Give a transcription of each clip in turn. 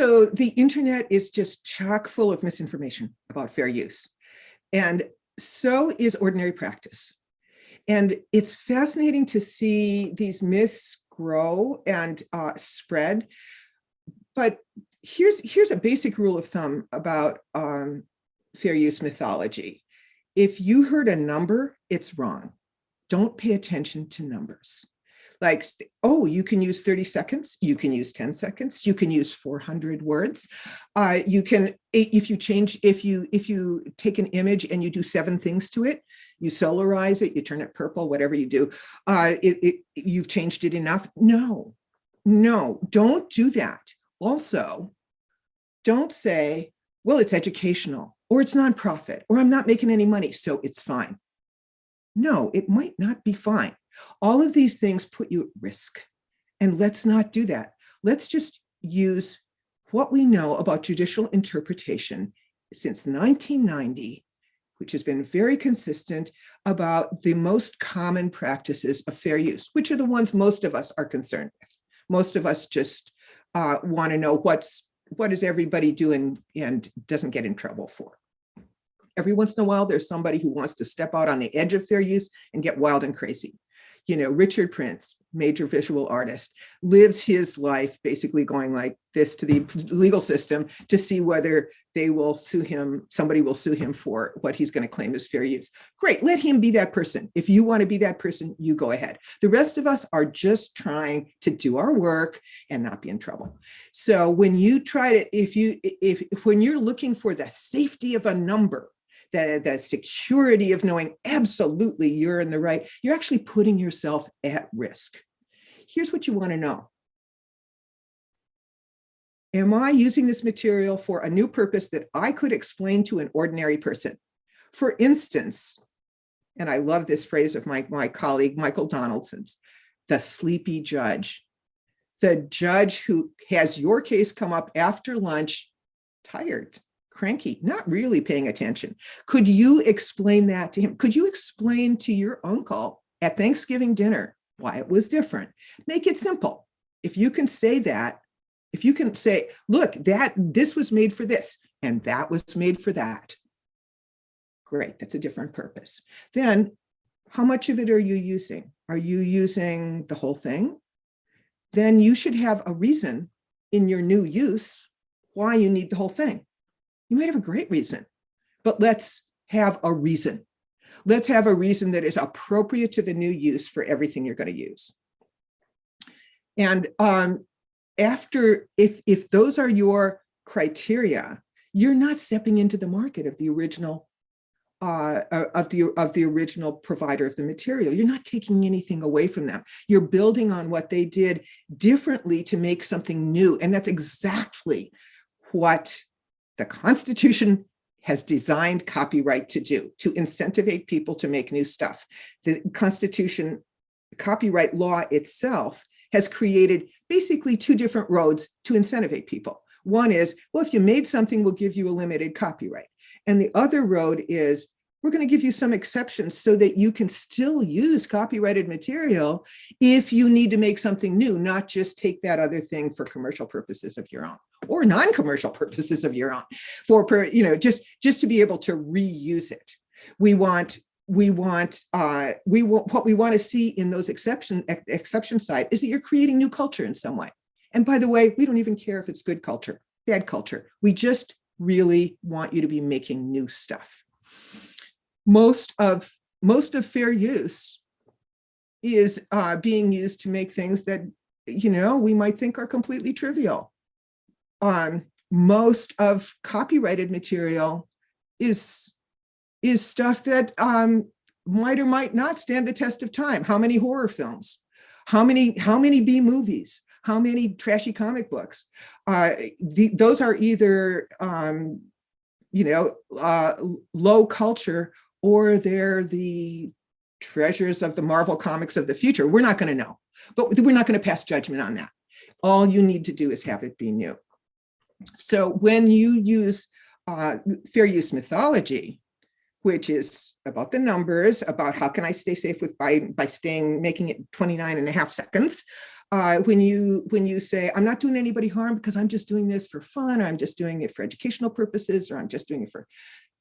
So the internet is just chock full of misinformation about fair use. And so is ordinary practice. And it's fascinating to see these myths grow and uh, spread. But here's, here's a basic rule of thumb about um, fair use mythology. If you heard a number, it's wrong. Don't pay attention to numbers like, oh, you can use 30 seconds, you can use 10 seconds, you can use 400 words. Uh, you can, if you change, if you, if you take an image and you do seven things to it, you solarize it, you turn it purple, whatever you do, uh, it, it, you've changed it enough. No, no, don't do that. Also, don't say, well, it's educational or it's nonprofit or I'm not making any money, so it's fine. No, it might not be fine. All of these things put you at risk. And let's not do that. Let's just use what we know about judicial interpretation since 1990, which has been very consistent about the most common practices of fair use, which are the ones most of us are concerned with. Most of us just uh, want to know what's what is everybody doing and doesn't get in trouble for. Every once in a while, there's somebody who wants to step out on the edge of fair use and get wild and crazy you know, Richard Prince, major visual artist, lives his life basically going like this to the legal system to see whether they will sue him, somebody will sue him for what he's going to claim as fair use. Great, let him be that person. If you want to be that person, you go ahead. The rest of us are just trying to do our work and not be in trouble. So when you try to, if you, if when you're looking for the safety of a number, the, the security of knowing absolutely you're in the right, you're actually putting yourself at risk. Here's what you want to know. Am I using this material for a new purpose that I could explain to an ordinary person? For instance, and I love this phrase of my, my colleague, Michael Donaldson's, the sleepy judge, the judge who has your case come up after lunch, tired, cranky, not really paying attention. Could you explain that to him? Could you explain to your uncle at Thanksgiving dinner why it was different? Make it simple. If you can say that, if you can say, look, that this was made for this and that was made for that. Great, that's a different purpose. Then how much of it are you using? Are you using the whole thing? Then you should have a reason in your new use why you need the whole thing. You might have a great reason, but let's have a reason. Let's have a reason that is appropriate to the new use for everything you're going to use. And um, after, if, if those are your criteria, you're not stepping into the market of the original uh, uh, of the of the original provider of the material. You're not taking anything away from them. You're building on what they did differently to make something new. And that's exactly what the Constitution has designed copyright to do, to incentivate people to make new stuff. The Constitution, copyright law itself has created basically two different roads to incentivate people. One is, well, if you made something, we'll give you a limited copyright. And the other road is, we're going to give you some exceptions so that you can still use copyrighted material if you need to make something new, not just take that other thing for commercial purposes of your own or non-commercial purposes of your own for, you know, just, just to be able to reuse it. We want we want uh, we want what we want to see in those exception ex exception side is that you're creating new culture in some way. And by the way, we don't even care if it's good culture, bad culture. We just really want you to be making new stuff. Most of most of fair use is uh, being used to make things that you know we might think are completely trivial um, most of copyrighted material is is stuff that um, might or might not stand the test of time. How many horror films? How many how many B movies? How many trashy comic books? Uh, the, those are either um, you know uh, low culture or they're the treasures of the Marvel comics of the future. We're not going to know, but we're not going to pass judgment on that. All you need to do is have it be new. So when you use uh, fair use mythology, which is about the numbers, about how can I stay safe with by, by staying, making it 29 and a half seconds, uh, when you when you say, I'm not doing anybody harm because I'm just doing this for fun, or I'm just doing it for educational purposes, or I'm just doing it for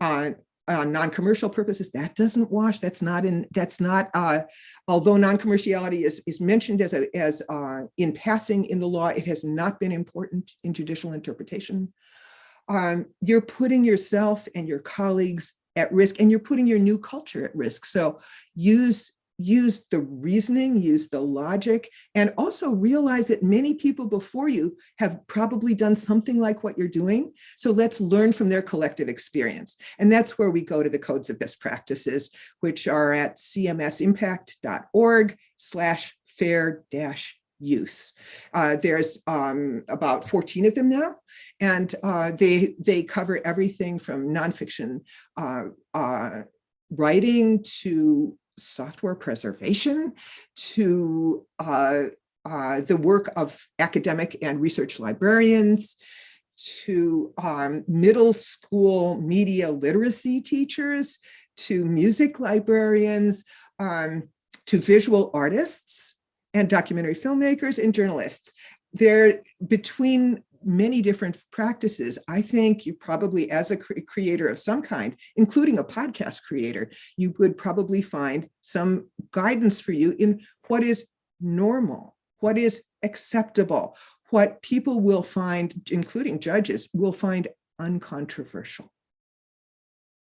uh, uh, non-commercial purposes, that doesn't wash. That's not in. That's not. Uh, although non-commerciality is is mentioned as a as uh, in passing in the law, it has not been important in judicial interpretation. Um, you're putting yourself and your colleagues at risk, and you're putting your new culture at risk. So use use the reasoning, use the logic, and also realize that many people before you have probably done something like what you're doing. So let's learn from their collective experience. And that's where we go to the codes of best practices, which are at cmsimpact.org slash fair dash use. Uh, there's um, about 14 of them now, and uh, they, they cover everything from nonfiction uh, uh writing to software preservation to uh, uh, the work of academic and research librarians, to um, middle school media literacy teachers, to music librarians, um, to visual artists and documentary filmmakers and journalists. They're between many different practices, I think you probably, as a cre creator of some kind, including a podcast creator, you would probably find some guidance for you in what is normal, what is acceptable, what people will find, including judges, will find uncontroversial.